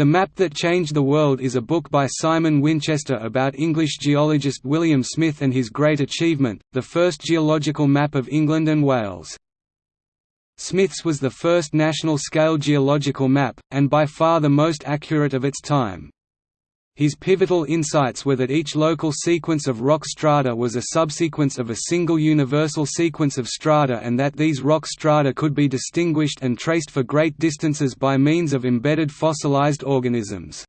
The Map That Changed the World is a book by Simon Winchester about English geologist William Smith and his great achievement, the first geological map of England and Wales. Smith's was the first national-scale geological map, and by far the most accurate of its time. His pivotal insights were that each local sequence of rock strata was a subsequence of a single universal sequence of strata and that these rock strata could be distinguished and traced for great distances by means of embedded fossilized organisms.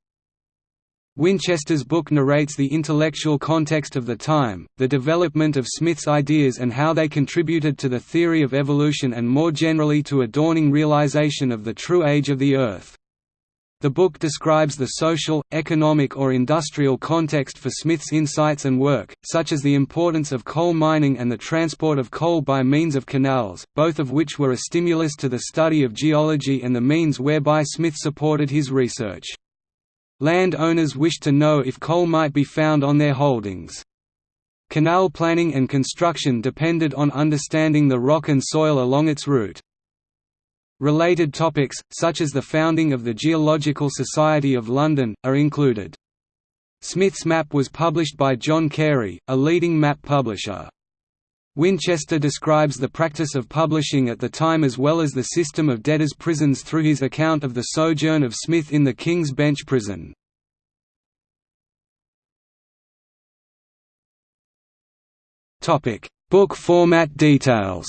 Winchester's book narrates the intellectual context of the time, the development of Smith's ideas and how they contributed to the theory of evolution and more generally to a dawning realization of the true age of the Earth. The book describes the social, economic or industrial context for Smith's insights and work, such as the importance of coal mining and the transport of coal by means of canals, both of which were a stimulus to the study of geology and the means whereby Smith supported his research. Land owners wished to know if coal might be found on their holdings. Canal planning and construction depended on understanding the rock and soil along its route. Related topics, such as the founding of the Geological Society of London, are included. Smith's map was published by John Cary, a leading map publisher. Winchester describes the practice of publishing at the time as well as the system of debtors' prisons through his account of the sojourn of Smith in the King's Bench prison. Book format details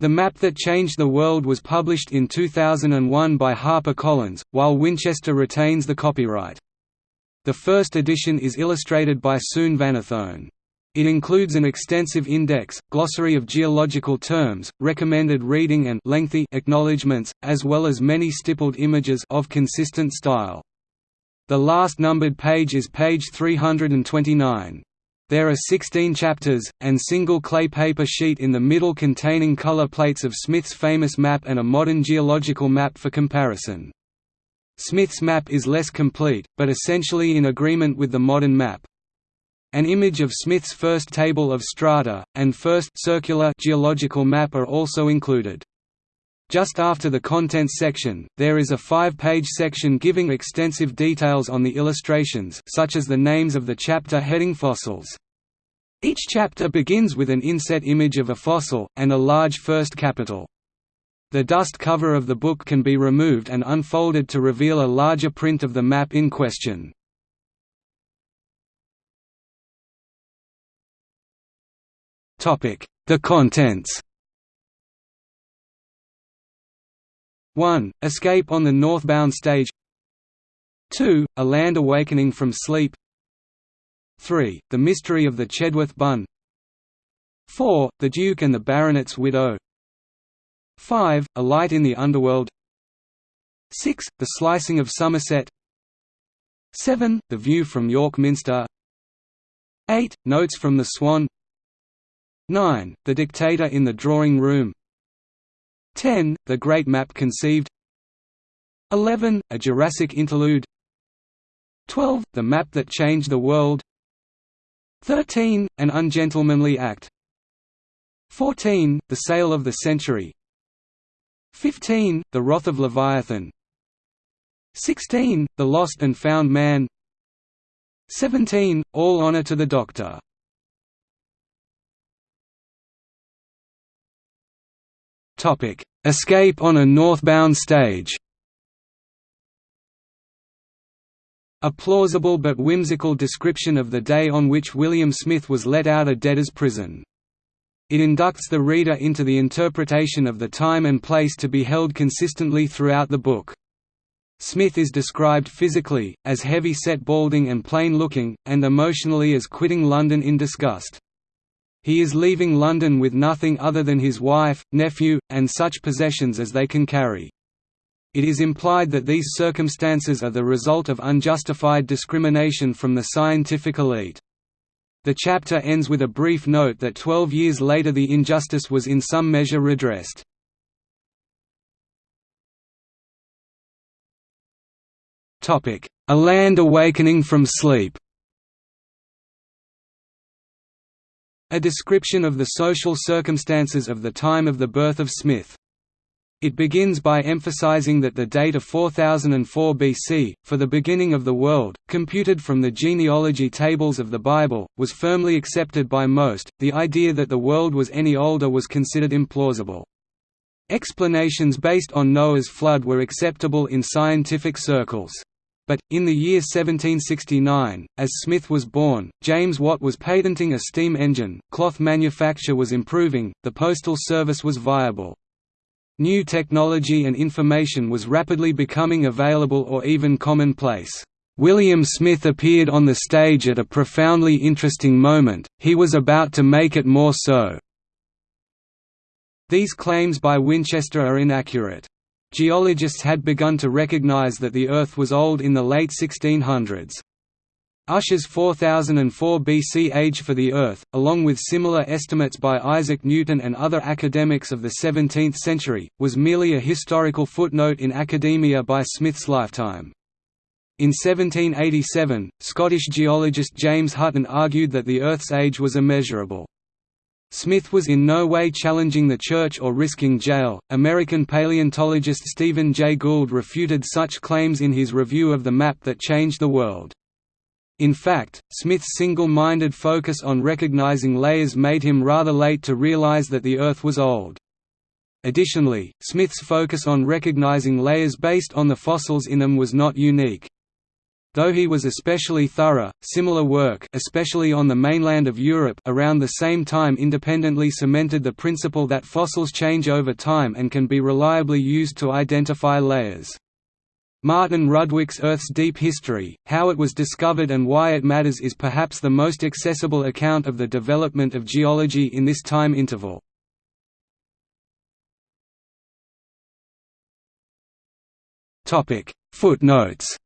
The Map That Changed the World was published in 2001 by HarperCollins, while Winchester retains the copyright. The first edition is illustrated by Soun Vannithone. It includes an extensive index, glossary of geological terms, recommended reading and lengthy acknowledgements, as well as many stippled images of consistent style. The last numbered page is page 329. There are 16 chapters, and single clay paper sheet in the middle containing color plates of Smith's famous map and a modern geological map for comparison. Smith's map is less complete, but essentially in agreement with the modern map. An image of Smith's first table of strata, and first circular geological map are also included. Just after the contents section, there is a five-page section giving extensive details on the illustrations such as the names of the chapter heading fossils. Each chapter begins with an inset image of a fossil, and a large first capital. The dust cover of the book can be removed and unfolded to reveal a larger print of the map in question. The contents 1. Escape on the northbound stage 2. A land awakening from sleep 3. The mystery of the Chedworth bun 4. The Duke and the Baronet's widow 5. A light in the underworld 6. The slicing of Somerset 7. The view from York Minster 8. Notes from the Swan 9. The dictator in the drawing room 10. The Great Map conceived 11. A Jurassic interlude 12. The Map that changed the world 13. An Ungentlemanly Act 14. The Sale of the Century 15. The Wrath of Leviathan 16. The Lost and Found Man 17. All Honor to the Doctor Escape on a northbound stage A plausible but whimsical description of the day on which William Smith was let out of debtor's prison. It inducts the reader into the interpretation of the time and place to be held consistently throughout the book. Smith is described physically, as heavy-set balding and plain-looking, and emotionally as quitting London in disgust. He is leaving London with nothing other than his wife, nephew, and such possessions as they can carry. It is implied that these circumstances are the result of unjustified discrimination from the scientific elite. The chapter ends with a brief note that 12 years later the injustice was in some measure redressed. A land awakening from sleep A description of the social circumstances of the time of the birth of Smith. It begins by emphasizing that the date of 4004 BC, for the beginning of the world, computed from the genealogy tables of the Bible, was firmly accepted by most. The idea that the world was any older was considered implausible. Explanations based on Noah's flood were acceptable in scientific circles. But, in the year 1769, as Smith was born, James Watt was patenting a steam engine, cloth manufacture was improving, the postal service was viable. New technology and information was rapidly becoming available or even commonplace. William Smith appeared on the stage at a profoundly interesting moment, he was about to make it more so. These claims by Winchester are inaccurate. Geologists had begun to recognize that the Earth was old in the late 1600s. Ussher's 4004 BC age for the Earth, along with similar estimates by Isaac Newton and other academics of the 17th century, was merely a historical footnote in academia by Smith's lifetime. In 1787, Scottish geologist James Hutton argued that the Earth's age was immeasurable. Smith was in no way challenging the Church or risking jail. American paleontologist Stephen Jay Gould refuted such claims in his review of the map that changed the world. In fact, Smith's single-minded focus on recognizing layers made him rather late to realize that the Earth was old. Additionally, Smith's focus on recognizing layers based on the fossils in them was not unique. Though he was especially thorough, similar work especially on the mainland of Europe around the same time independently cemented the principle that fossils change over time and can be reliably used to identify layers. Martin Rudwick's Earth's Deep History, How It Was Discovered and Why It Matters is perhaps the most accessible account of the development of geology in this time interval. Footnotes